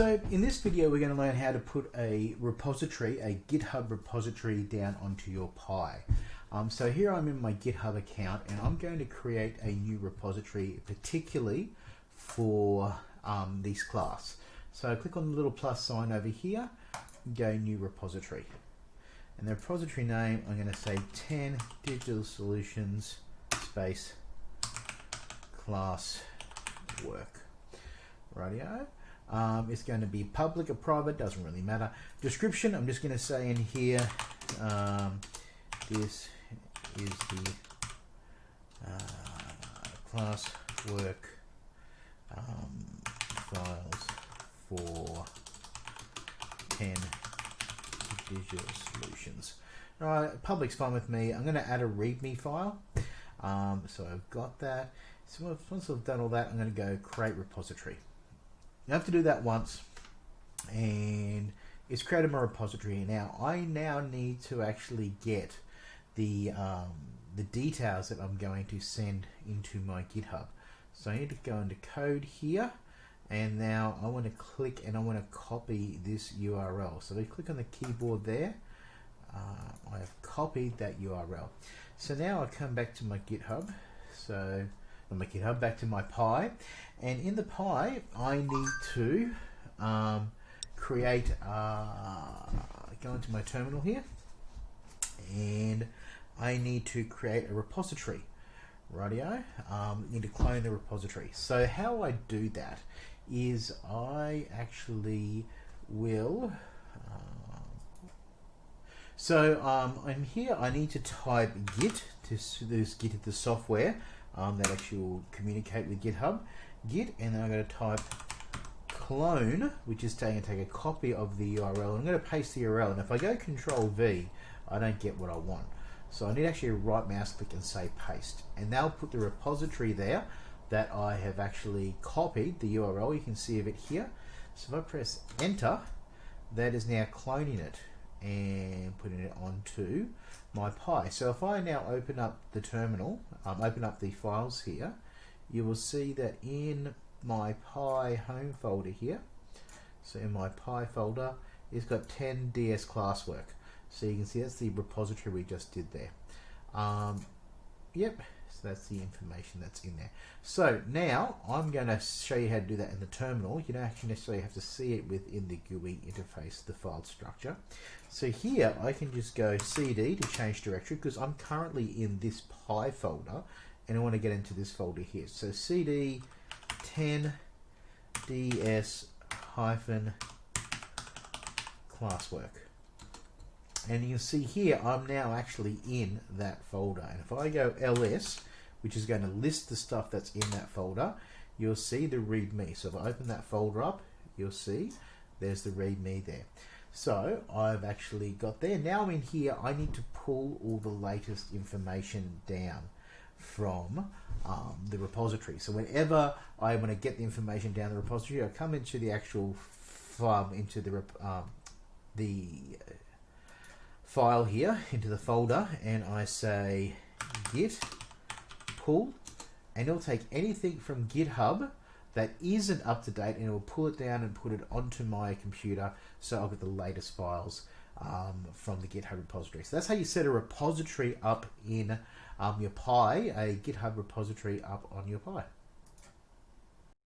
So in this video, we're going to learn how to put a repository, a GitHub repository down onto your Pi. Um, so here I'm in my GitHub account and I'm going to create a new repository particularly for um, this class. So click on the little plus sign over here, go new repository. And the repository name, I'm going to say 10 digital solutions space class work. Radio. Um, it's going to be public or private, doesn't really matter. Description, I'm just going to say in here, um, this is the uh, class work um, files for 10 visual solutions. All right, public's fine with me. I'm going to add a README file. Um, so I've got that. So once I've done all that, I'm going to go create repository. You have to do that once and it's created my repository. Now I now need to actually get the um, the details that I'm going to send into my GitHub. So I need to go into code here and now I want to click and I want to copy this URL. So if I click on the clipboard there. Uh, I have copied that URL. So now I come back to my GitHub. So my GitHub back to my Pi and in the Pi I need to um, create uh, go into my terminal here. And I need to create a repository. Radio um, need to clone the repository. So how I do that is I actually will uh, so um, I'm here. I need to type git to this git the software um, that actually will communicate with GitHub. Git, and then I'm going to type clone, which is taking take a copy of the URL. I'm going to paste the URL, and if I go Control V, I don't get what I want. So I need actually right mouse click and say paste, and that'll put the repository there that I have actually copied the URL. You can see of it here. So if I press enter, that is now cloning it and putting it onto my Pi. So if I now open up the terminal, um, open up the files here, you will see that in my Pi home folder here, so in my Pi folder, it's got 10 DS classwork. So you can see that's the repository we just did there. Um, yep, so that's the information that's in there. So now I'm going to show you how to do that in the terminal. You don't actually necessarily have to see it within the GUI interface, the file structure. So here I can just go CD to change directory because I'm currently in this Pi folder and I want to get into this folder here. So CD 10 DS hyphen classwork. And you see here, I'm now actually in that folder. And if I go ls, which is going to list the stuff that's in that folder, you'll see the readme. So if I open that folder up, you'll see there's the readme there. So I've actually got there. Now I'm in here, I need to pull all the latest information down from um, the repository. So whenever I want to get the information down the repository, I come into the actual file, into the um, the file here, into the folder, and I say git pull and it'll take anything from GitHub that isn't up to date and it will pull it down and put it onto my computer so I'll get the latest files um, from the GitHub repository. So that's how you set a repository up in um, your Pi, a GitHub repository up on your Pi.